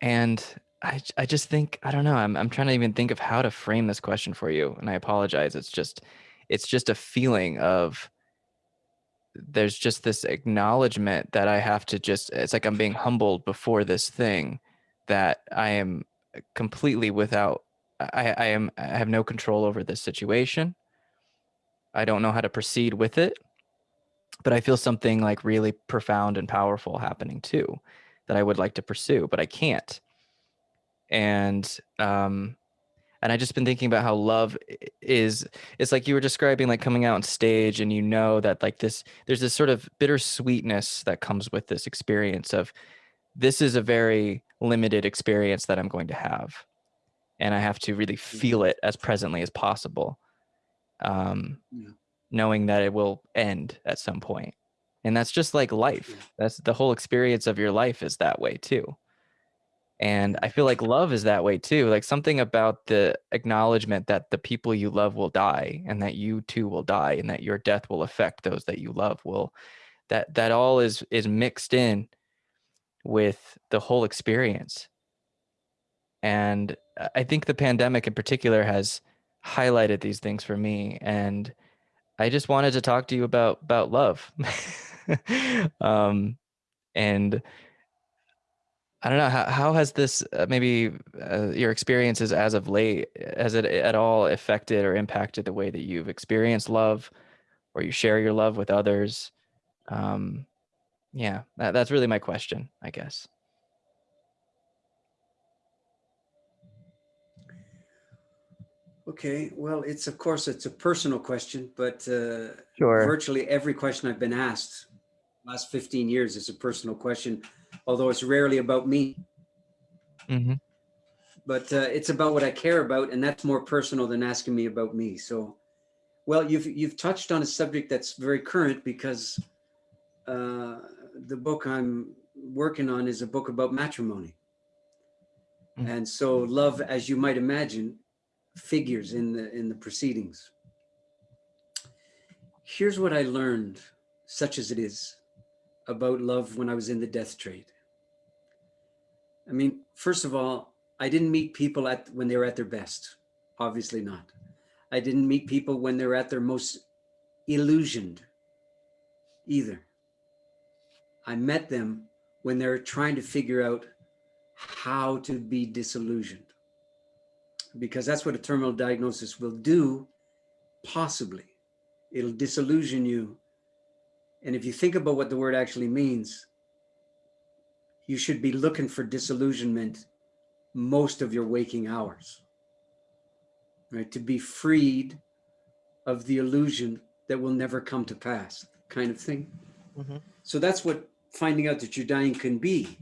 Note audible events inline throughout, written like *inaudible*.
And I I just think I don't know, I'm I'm trying to even think of how to frame this question for you, and I apologize. It's just it's just a feeling of there's just this acknowledgement that I have to just it's like I'm being humbled before this thing that I am completely without I, I am I have no control over this situation. I don't know how to proceed with it. But I feel something like really profound and powerful happening too that I would like to pursue, but I can't. And um and I just been thinking about how love is it's like you were describing like coming out on stage and you know that like this there's this sort of bittersweetness that comes with this experience of this is a very limited experience that I'm going to have and I have to really feel it as presently as possible um yeah. knowing that it will end at some point and that's just like life that's the whole experience of your life is that way too and I feel like love is that way too. Like something about the acknowledgement that the people you love will die and that you too will die and that your death will affect those that you love will that that all is is mixed in with the whole experience. And I think the pandemic in particular has highlighted these things for me and I just wanted to talk to you about about love. *laughs* *laughs* um and I don't know how how has this uh, maybe uh, your experiences as of late has it at all affected or impacted the way that you've experienced love or you share your love with others? Um yeah that, that's really my question i guess. Okay well it's of course it's a personal question but uh sure. virtually every question i've been asked last 15 years is a personal question although it's rarely about me. Mm -hmm. But uh, it's about what I care about, and that's more personal than asking me about me. So, well, you've you've touched on a subject that's very current because uh, the book I'm working on is a book about matrimony. Mm -hmm. And so love, as you might imagine, figures in the in the proceedings. Here's what I learned, such as it is, about love when I was in the death trade. I mean, first of all, I didn't meet people at when they were at their best. Obviously not. I didn't meet people when they're at their most illusioned either. I met them when they're trying to figure out how to be disillusioned. Because that's what a terminal diagnosis will do, possibly. It'll disillusion you. And if you think about what the word actually means, you should be looking for disillusionment most of your waking hours, right? To be freed of the illusion that will never come to pass kind of thing. Mm -hmm. So that's what finding out that you're dying can be.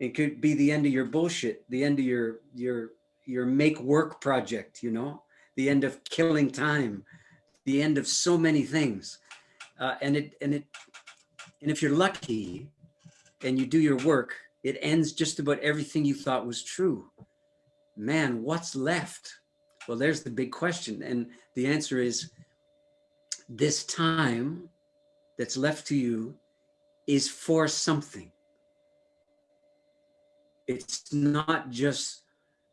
It could be the end of your bullshit, the end of your, your, your make work project, you know, the end of killing time, the end of so many things. Uh, and it, and it, and if you're lucky, and you do your work, it ends just about everything you thought was true. Man, what's left? Well, there's the big question. And the answer is this time that's left to you is for something. It's not just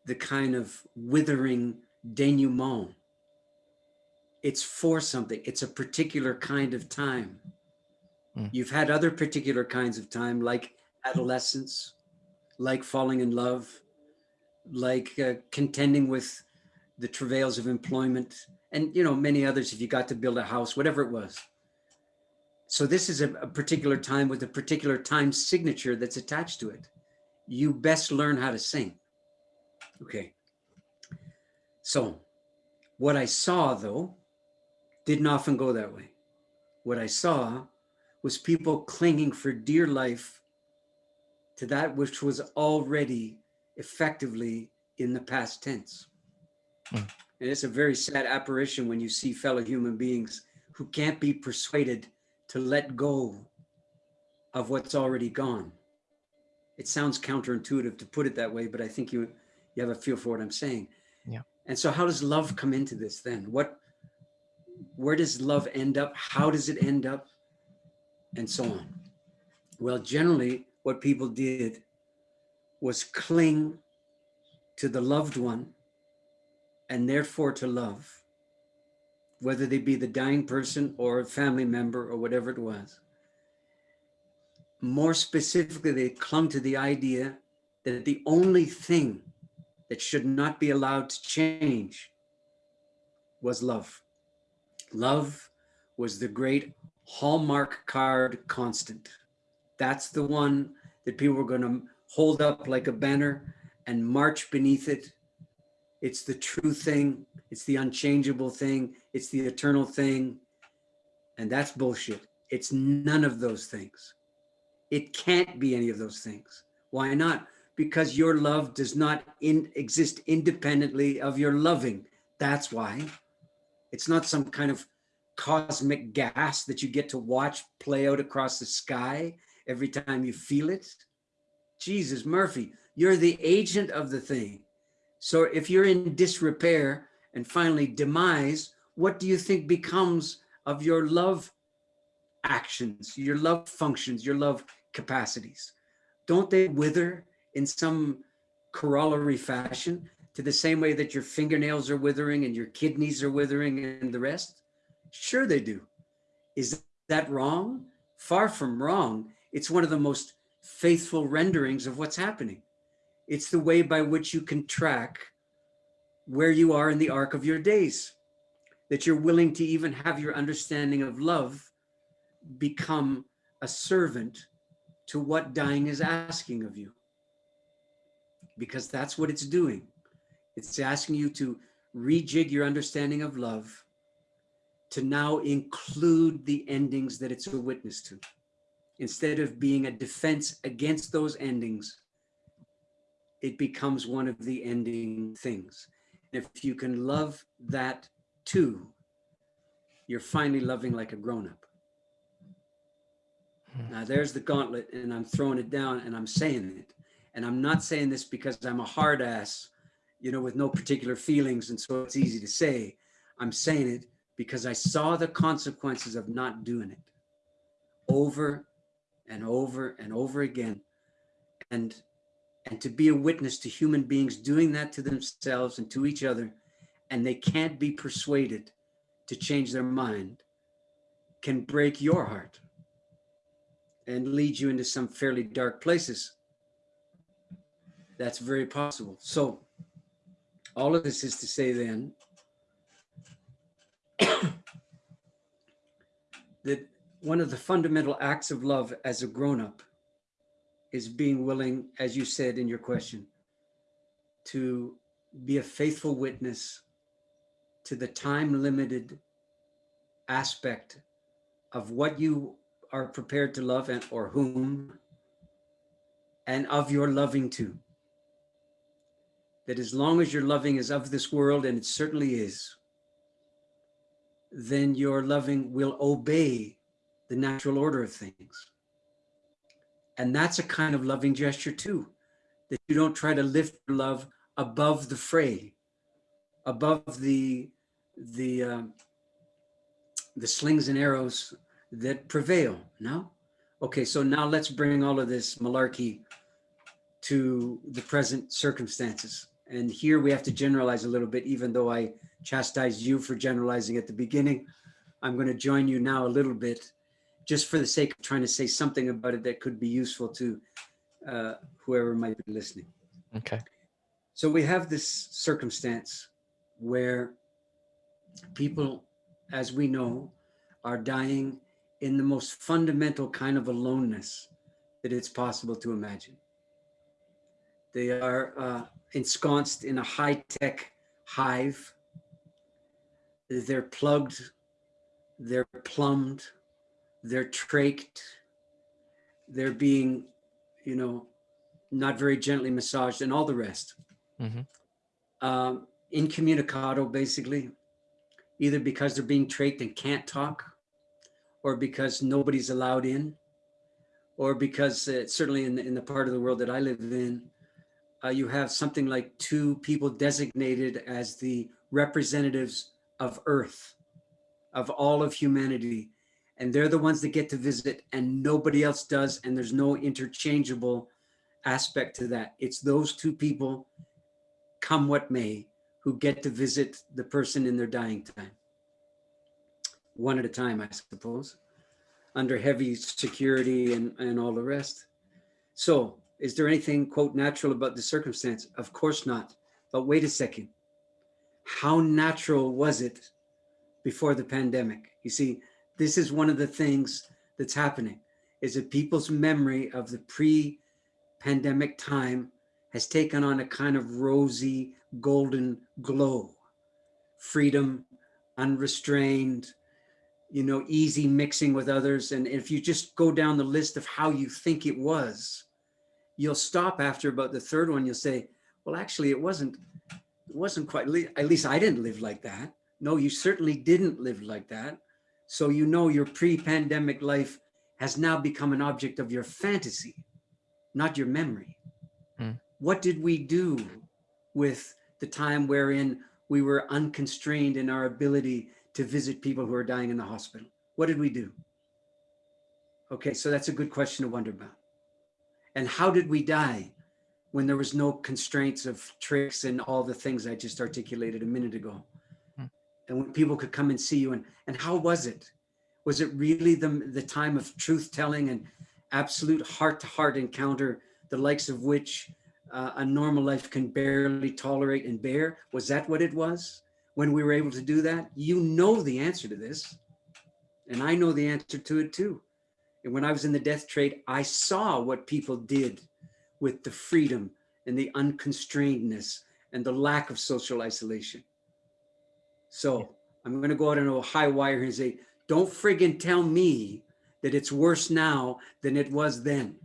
the kind of withering denouement. It's for something. It's a particular kind of time. Mm. You've had other particular kinds of time like adolescence, like falling in love, like uh, contending with the travails of employment and you know many others if you got to build a house, whatever it was. So this is a, a particular time with a particular time signature that's attached to it. You best learn how to sing. Okay. So what I saw though, didn't often go that way. What I saw was people clinging for dear life to that which was already effectively in the past tense. Mm. And it's a very sad apparition when you see fellow human beings who can't be persuaded to let go of what's already gone. It sounds counterintuitive to put it that way, but I think you you have a feel for what I'm saying. Yeah. And so how does love come into this then? What where does love end up? How does it end up? and so on. Well, generally what people did was cling to the loved one and therefore to love, whether they be the dying person or a family member or whatever it was. More specifically, they clung to the idea that the only thing that should not be allowed to change was love. Love was the great hallmark card constant. That's the one that people were going to hold up like a banner and march beneath it. It's the true thing. It's the unchangeable thing. It's the eternal thing. And that's bullshit. It's none of those things. It can't be any of those things. Why not? Because your love does not in, exist independently of your loving. That's why. It's not some kind of cosmic gas that you get to watch play out across the sky every time you feel it. Jesus, Murphy, you're the agent of the thing. So if you're in disrepair and finally demise, what do you think becomes of your love actions, your love functions, your love capacities? Don't they wither in some corollary fashion to the same way that your fingernails are withering and your kidneys are withering and the rest? Sure they do. Is that wrong? Far from wrong. It's one of the most faithful renderings of what's happening. It's the way by which you can track where you are in the arc of your days, that you're willing to even have your understanding of love become a servant to what dying is asking of you. Because that's what it's doing. It's asking you to rejig your understanding of love to now include the endings that it's a witness to instead of being a defense against those endings, it becomes one of the ending things. And if you can love that too, you're finally loving like a grown-up. Hmm. Now there's the gauntlet and I'm throwing it down and I'm saying it. And I'm not saying this because I'm a hard ass, you know, with no particular feelings. And so it's easy to say, I'm saying it because I saw the consequences of not doing it over and over and over again. And, and to be a witness to human beings doing that to themselves and to each other, and they can't be persuaded to change their mind, can break your heart and lead you into some fairly dark places. That's very possible. So all of this is to say then that one of the fundamental acts of love as a grown-up is being willing, as you said in your question, to be a faithful witness to the time-limited aspect of what you are prepared to love and or whom and of your loving too. That as long as your loving is of this world, and it certainly is, then your loving will obey the natural order of things. And that's a kind of loving gesture too, that you don't try to lift your love above the fray, above the, the, uh, the slings and arrows that prevail, no? Okay, so now let's bring all of this malarkey to the present circumstances. And here we have to generalize a little bit, even though I chastised you for generalizing at the beginning. I'm going to join you now a little bit just for the sake of trying to say something about it that could be useful to uh, whoever might be listening. Okay. So we have this circumstance where people, as we know, are dying in the most fundamental kind of aloneness that it's possible to imagine. They are uh, ensconced in a high-tech hive. They're plugged, they're plumbed, they're trached, they're being, you know, not very gently massaged and all the rest. Mm -hmm. um, incommunicado, basically, either because they're being trached and can't talk, or because nobody's allowed in, or because uh, certainly in the, in the part of the world that I live in, uh, you have something like two people designated as the representatives of Earth, of all of humanity, and they're the ones that get to visit and nobody else does and there's no interchangeable aspect to that. It's those two people, come what may, who get to visit the person in their dying time. One at a time, I suppose, under heavy security and, and all the rest. So is there anything, quote, natural about the circumstance? Of course not. But wait a second. How natural was it before the pandemic? You see, this is one of the things that's happening is that people's memory of the pre-pandemic time has taken on a kind of rosy golden glow freedom unrestrained you know easy mixing with others and if you just go down the list of how you think it was you'll stop after about the third one you'll say well actually it wasn't it wasn't quite at least i didn't live like that no you certainly didn't live like that so you know your pre-pandemic life has now become an object of your fantasy, not your memory. Mm. What did we do with the time wherein we were unconstrained in our ability to visit people who are dying in the hospital? What did we do? Okay, so that's a good question to wonder about. And how did we die when there was no constraints of tricks and all the things I just articulated a minute ago? and when people could come and see you and and how was it? Was it really the the time of truth telling and absolute heart to heart encounter the likes of which uh, a normal life can barely tolerate and bear? Was that what it was when we were able to do that? You know the answer to this and i know the answer to it too and when i was in the death trade i saw what people did with the freedom and the unconstrainedness and the lack of social isolation so I'm going to go out on a high wire and say, don't friggin' tell me that it's worse now than it was then.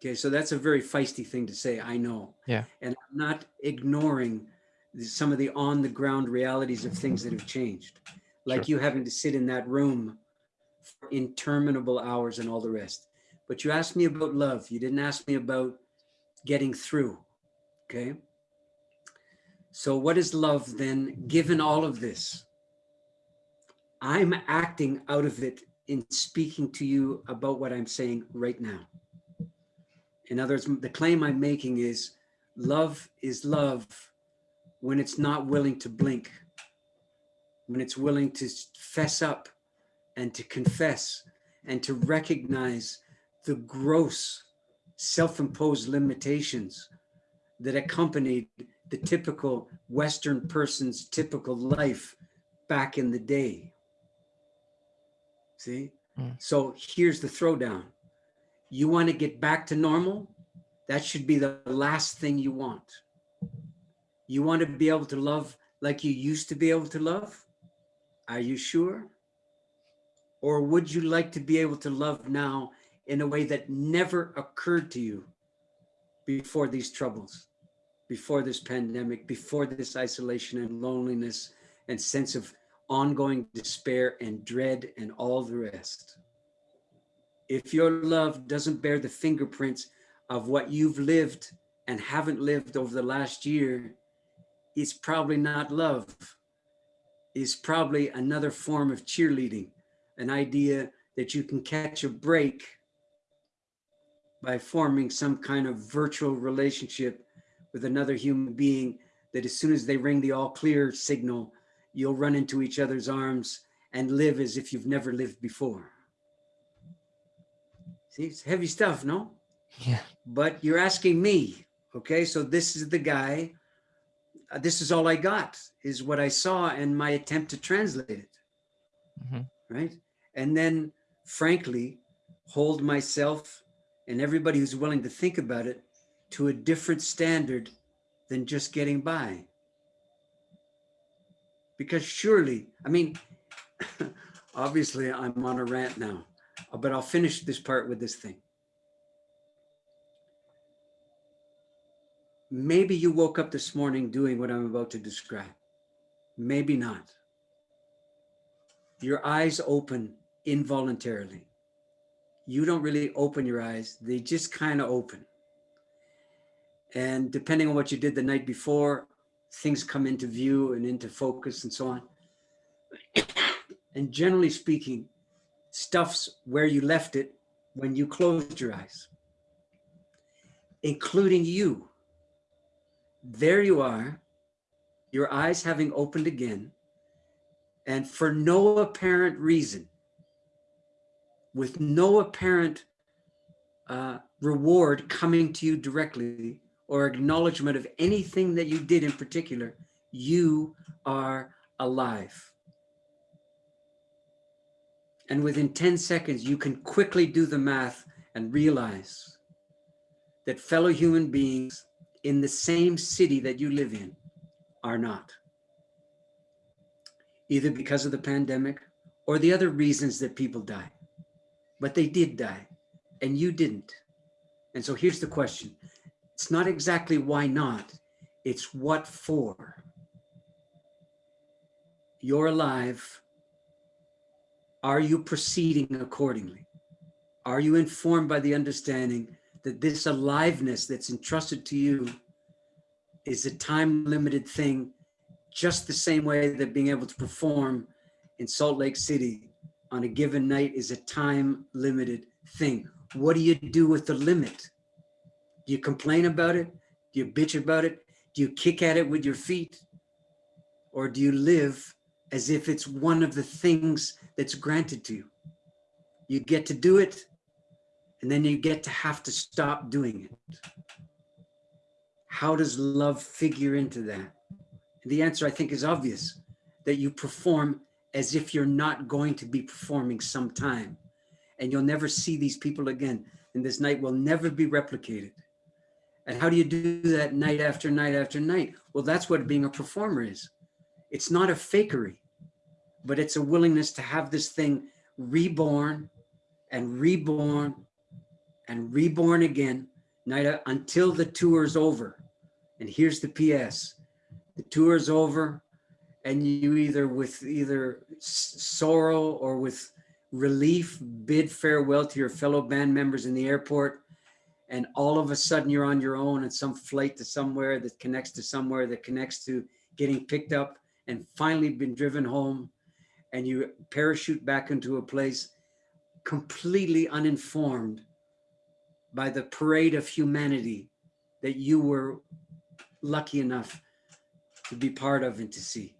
Okay, so that's a very feisty thing to say, I know. Yeah. And I'm not ignoring some of the on the ground realities of things that have changed. Like sure. you having to sit in that room for interminable hours and all the rest. But you asked me about love. You didn't ask me about getting through. Okay. So what is love then, given all of this? I'm acting out of it in speaking to you about what I'm saying right now. In other words, the claim I'm making is love is love when it's not willing to blink, when it's willing to fess up and to confess and to recognize the gross self-imposed limitations that accompanied the typical Western person's typical life back in the day. See? Mm. So here's the throwdown. You want to get back to normal? That should be the last thing you want. You want to be able to love like you used to be able to love? Are you sure? Or would you like to be able to love now in a way that never occurred to you before these troubles? before this pandemic, before this isolation and loneliness and sense of ongoing despair and dread and all the rest. If your love doesn't bear the fingerprints of what you've lived and haven't lived over the last year, it's probably not love. It's probably another form of cheerleading, an idea that you can catch a break by forming some kind of virtual relationship with another human being that as soon as they ring the all clear signal, you'll run into each other's arms and live as if you've never lived before. See, it's heavy stuff, no? Yeah. But you're asking me, okay? So this is the guy, uh, this is all I got, is what I saw and my attempt to translate it, mm -hmm. Right? And then, frankly, hold myself and everybody who's willing to think about it to a different standard than just getting by. Because surely, I mean, *laughs* obviously I'm on a rant now, uh, but I'll finish this part with this thing. Maybe you woke up this morning doing what I'm about to describe. Maybe not. Your eyes open involuntarily. You don't really open your eyes. They just kind of open. And depending on what you did the night before, things come into view and into focus and so on. and generally speaking, stuff's where you left it when you closed your eyes. including you. There you are, your eyes having opened again, and for no apparent reason, with no apparent uh, reward coming to you directly or acknowledgement of anything that you did in particular, you are alive. And within 10 seconds, you can quickly do the math and realize that fellow human beings in the same city that you live in are not. Either because of the pandemic or the other reasons that people die. But they did die and you didn't. And so here's the question. It's not exactly why not, it's what for. You're alive. Are you proceeding accordingly? Are you informed by the understanding that this aliveness that's entrusted to you is a time limited thing, just the same way that being able to perform in Salt Lake City on a given night is a time limited thing. What do you do with the limit? Do you complain about it? Do you bitch about it? Do you kick at it with your feet? Or do you live as if it's one of the things that's granted to you? You get to do it, and then you get to have to stop doing it. How does love figure into that? The answer, I think, is obvious, that you perform as if you're not going to be performing sometime and you'll never see these people again. And this night will never be replicated. And how do you do that night after night after night? Well, that's what being a performer is. It's not a fakery, but it's a willingness to have this thing reborn and reborn and reborn again night uh, until the tour is over. And here's the PS. The tour is over and you either with either sorrow or with relief, bid farewell to your fellow band members in the airport, and all of a sudden you're on your own and some flight to somewhere that connects to somewhere that connects to getting picked up and finally been driven home and you parachute back into a place completely uninformed by the parade of humanity that you were lucky enough to be part of and to see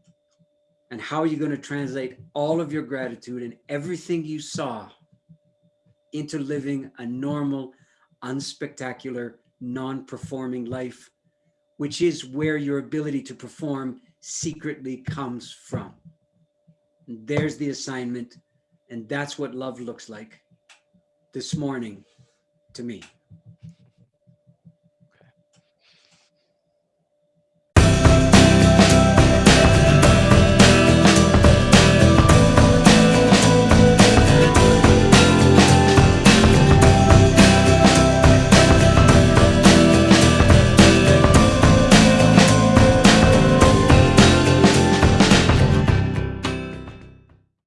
and how are you going to translate all of your gratitude and everything you saw into living a normal, unspectacular, non-performing life, which is where your ability to perform secretly comes from. And there's the assignment. And that's what love looks like this morning to me.